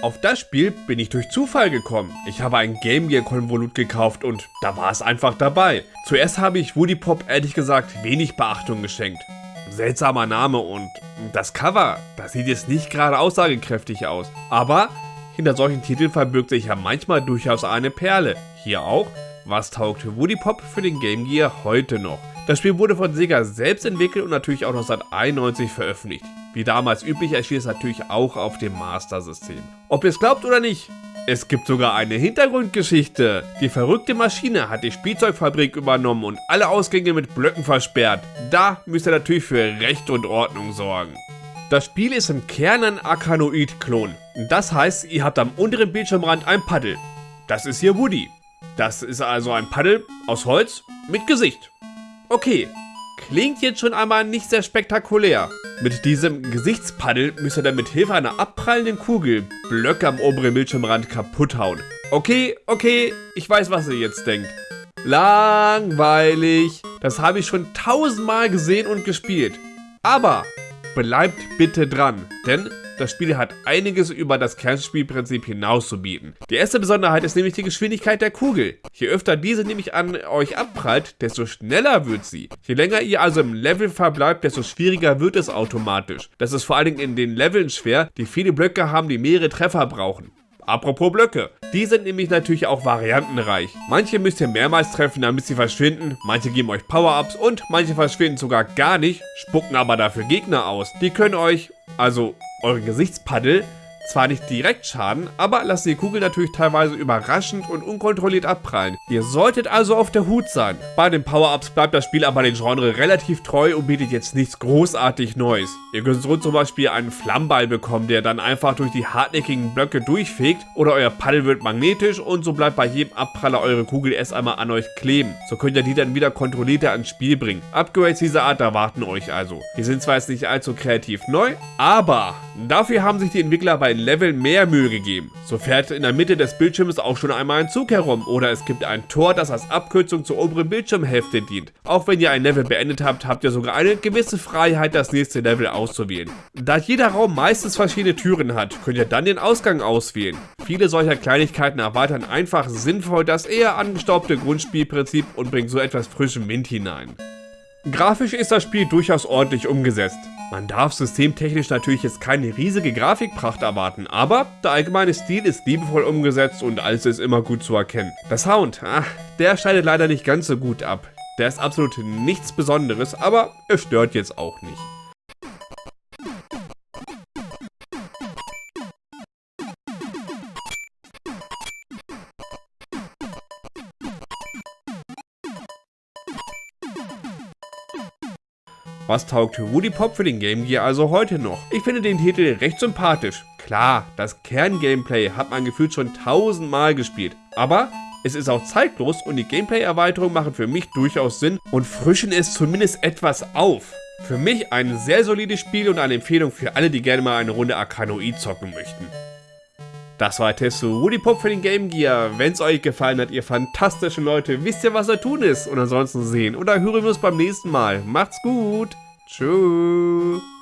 Auf das Spiel bin ich durch Zufall gekommen. Ich habe ein Game Gear Konvolut gekauft und da war es einfach dabei. Zuerst habe ich Woody Pop ehrlich gesagt wenig Beachtung geschenkt. Seltsamer Name und das Cover, das sieht jetzt nicht gerade aussagekräftig aus. Aber hinter solchen Titeln verbirgt sich ja manchmal durchaus eine Perle. Hier auch, was taugt Woody Pop für den Game Gear heute noch? Das Spiel wurde von Sega selbst entwickelt und natürlich auch 1991 veröffentlicht. Wie damals üblich erschien es natürlich auch auf dem Master System. Ob ihr es glaubt oder nicht, es gibt sogar eine Hintergrundgeschichte. Die verrückte Maschine hat die Spielzeugfabrik übernommen und alle Ausgänge mit Blöcken versperrt. Da müsst ihr natürlich für Recht und Ordnung sorgen. Das Spiel ist im Kern ein Arkanoid-Klon. Das heißt, ihr habt am unteren Bildschirmrand ein Paddel. Das ist hier Woody. Das ist also ein Paddel aus Holz mit Gesicht. Okay, klingt jetzt schon einmal nicht sehr spektakulär. Mit diesem Gesichtspaddel müsst ihr dann mit Hilfe einer abprallenden Kugel Blöcke am oberen Bildschirmrand kaputt hauen. Okay, okay, ich weiß, was ihr jetzt denkt. Langweilig. Das habe ich schon tausendmal gesehen und gespielt. Aber bleibt bitte dran, denn das Spiel hat einiges über das Kernspielprinzip hinaus zu bieten. Die erste Besonderheit ist nämlich die Geschwindigkeit der Kugel. Je öfter diese nämlich an euch abprallt, desto schneller wird sie. Je länger ihr also im Level verbleibt, desto schwieriger wird es automatisch. Das ist vor allen Dingen in den Leveln schwer, die viele Blöcke haben, die mehrere Treffer brauchen. Apropos Blöcke. Die sind nämlich natürlich auch variantenreich. Manche müsst ihr mehrmals treffen, damit sie verschwinden, manche geben euch Power-Ups und manche verschwinden sogar gar nicht, spucken aber dafür Gegner aus. Die können euch, also euren Gesichtspaddel zwar nicht direkt schaden, aber lassen die Kugel natürlich teilweise überraschend und unkontrolliert abprallen. Ihr solltet also auf der Hut sein. Bei den Power-Ups bleibt das Spiel aber den Genre relativ treu und bietet jetzt nichts großartig Neues. Ihr könnt so zum Beispiel einen Flammball bekommen, der dann einfach durch die hartnäckigen Blöcke durchfegt oder euer Paddel wird magnetisch und so bleibt bei jedem Abpraller eure Kugel erst einmal an euch kleben. So könnt ihr die dann wieder kontrollierter ans Spiel bringen. Upgrades dieser Art erwarten euch also. Die sind zwar jetzt nicht allzu kreativ neu, aber dafür haben sich die Entwickler bei Level mehr Mühe gegeben. So fährt in der Mitte des Bildschirms auch schon einmal ein Zug herum oder es gibt ein Tor, das als Abkürzung zur oberen Bildschirmhälfte dient. Auch wenn ihr ein Level beendet habt, habt ihr sogar eine gewisse Freiheit, das nächste Level auszuwählen. Da jeder Raum meistens verschiedene Türen hat, könnt ihr dann den Ausgang auswählen. Viele solcher Kleinigkeiten erweitern einfach sinnvoll das eher angestaubte Grundspielprinzip und bringen so etwas frischen Wind hinein. Grafisch ist das Spiel durchaus ordentlich umgesetzt. Man darf systemtechnisch natürlich jetzt keine riesige Grafikpracht erwarten, aber der allgemeine Stil ist liebevoll umgesetzt und alles ist immer gut zu erkennen. Der Sound, ach, der schneidet leider nicht ganz so gut ab. Der ist absolut nichts Besonderes, aber es stört jetzt auch nicht. Was taugt Woody Pop für den Game Gear also heute noch? Ich finde den Titel recht sympathisch. Klar, das Kern-Gameplay hat man gefühlt schon tausendmal gespielt, aber es ist auch zeitlos und die Gameplay-Erweiterungen machen für mich durchaus Sinn und frischen es zumindest etwas auf. Für mich ein sehr solides Spiel und eine Empfehlung für alle, die gerne mal eine Runde Arkanoid zocken möchten. Das war der Test zu Woody Pop für den Game Gear. Wenn es euch gefallen hat, ihr fantastischen Leute, wisst ihr, was da tun ist. Und ansonsten sehen oder hören wir uns beim nächsten Mal. Macht's gut. Tschüss.